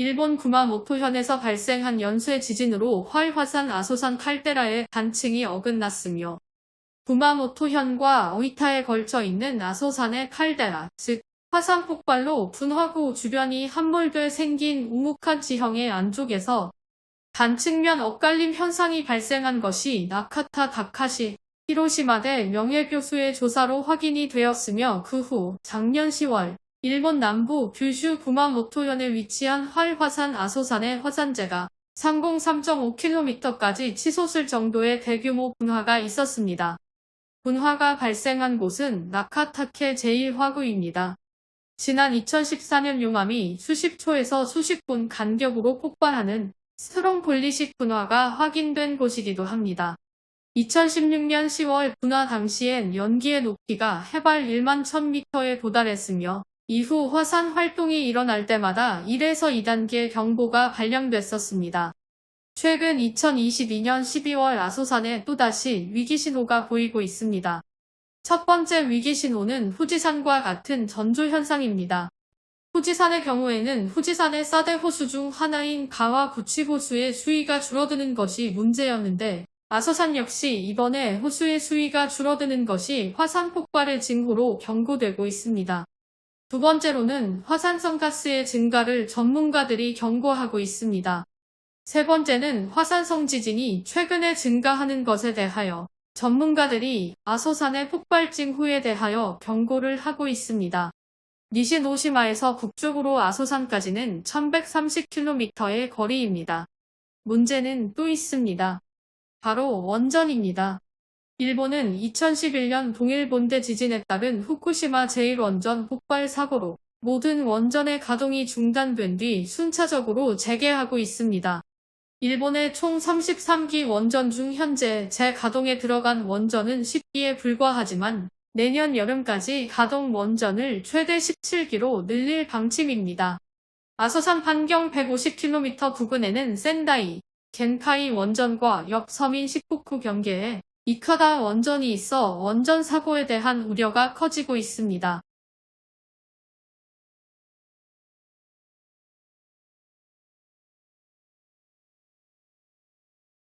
일본 구마모토현에서 발생한 연쇄 지진으로 활화산 아소산 칼데라의 단층이 어긋났으며 구마모토현과 오이타에 걸쳐 있는 아소산의 칼데라, 즉 화산 폭발로 분화구 주변이 함몰돼 생긴 우묵한 지형의 안쪽에서 단측면 엇갈림 현상이 발생한 것이 나카타 다카시 히로시마 대 명예교수의 조사로 확인이 되었으며 그 후 작년 10월 일본 남부 규슈 구마모토현에 위치한 활화산 아소산의 화산재가 상공 3.5km까지 치솟을 정도의 대규모 분화가 있었습니다. 분화가 발생한 곳은 나카타케 제1화구입니다. 지난 2014년 용암이 수십 초에서 수십 분 간격으로 폭발하는 스트롱폴리식 분화가 확인된 곳이기도 합니다. 2016년 10월 분화 당시엔 연기의 높이가 해발 1만 1000m에 도달했으며 이후 화산 활동이 일어날 때마다 1에서 2단계 경보가 발령됐었습니다. 최근 2022년 12월 아소산에 또다시 위기신호가 보이고 있습니다. 첫 번째 위기신호는 후지산과 같은 전조 현상입니다. 후지산의 경우에는 후지산의 싸대 호수 중 하나인 가와 구치 호수의 수위가 줄어드는 것이 문제였는데 아소산 역시 이번에 호수의 수위가 줄어드는 것이 화산 폭발의 징후로 경고되고 있습니다. 두 번째로는 화산성 가스의 증가를 전문가들이 경고하고 있습니다. 세 번째는 화산성 지진이 최근에 증가하는 것에 대하여 전문가들이 아소산의 폭발 징후에 대하여 경고를 하고 있습니다. 니시노시마에서 북쪽으로 아소산까지는 1130km의 거리입니다. 문제는 또 있습니다. 바로 원전입니다. 일본은 2011년 동일본대 지진에 따른 후쿠시마 제1원전 폭발 사고로 모든 원전의 가동이 중단된 뒤 순차적으로 재개하고 있습니다. 일본의 총 33기 원전 중 현재 재가동에 들어간 원전은 10기에 불과하지만 내년 여름까지 가동 원전을 최대 17기로 늘릴 방침입니다. 아소산 반경 150km 부근에는 센다이, 겐카이 원전과 옆 서민 시코쿠 경계에 이카다 원전이 있어 원전 사고에 대한 우려가 커지고 있습니다.